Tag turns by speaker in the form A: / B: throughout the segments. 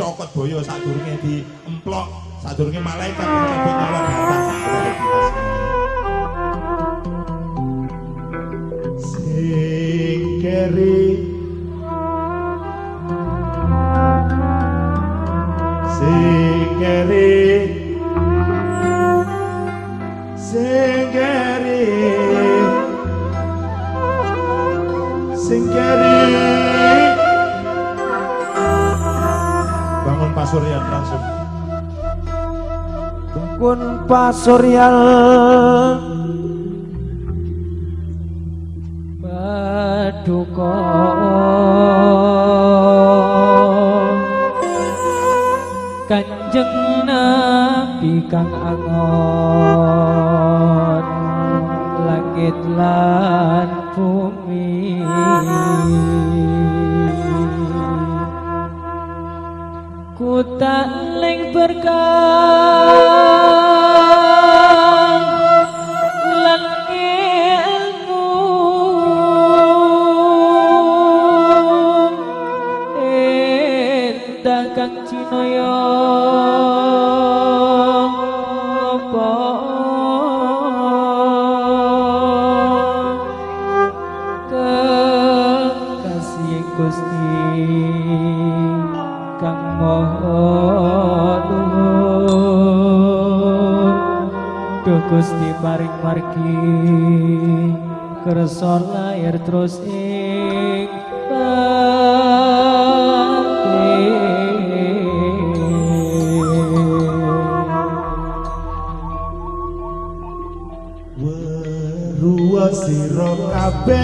A: dicokot boyo sadurunge diemplok sadurunge malaikat ah. nyebut nyolong sing keri pasuryan.
B: Paduka. Kanjeng nabi kang angon margi kersa lair terus ing
A: siro kabeh.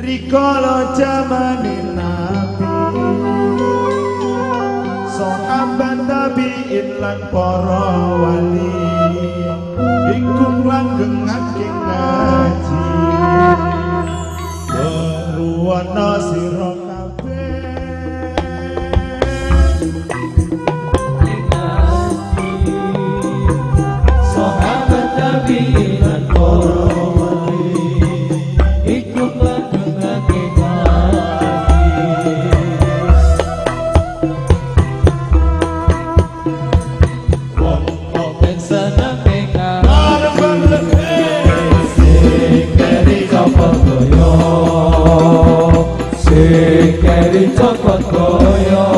A: Rikala jamane nabi. So aban tabiin lan para wali.
B: Ingkung langgengaken kang Sekeri cokot koyok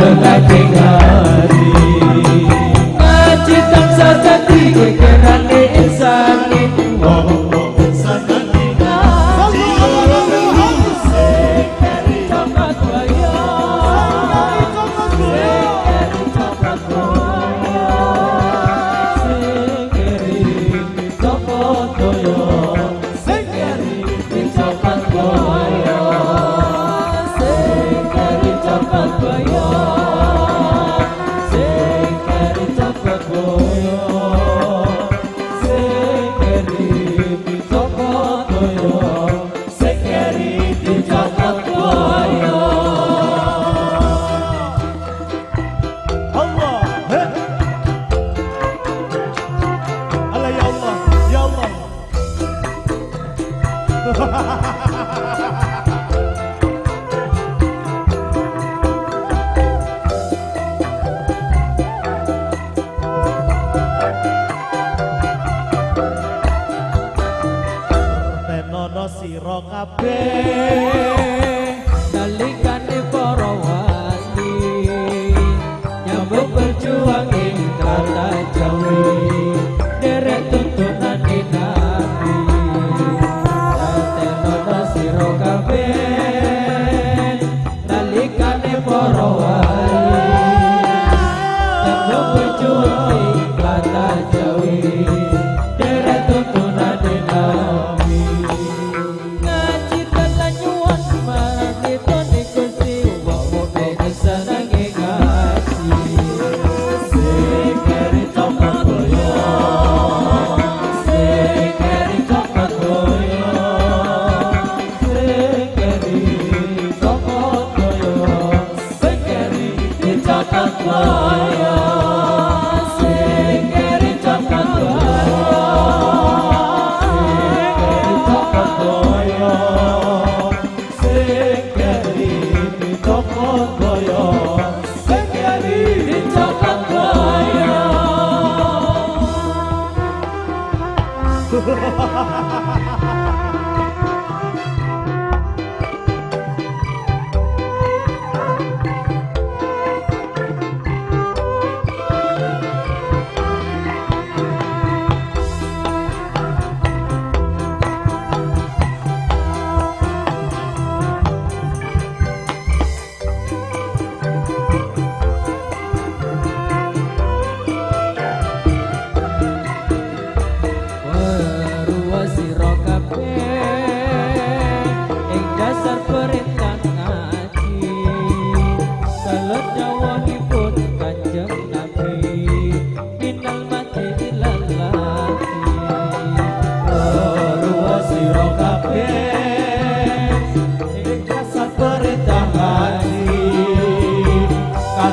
B: Ha ha.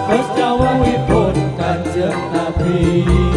B: Kados nyawahipun kanjeng nabi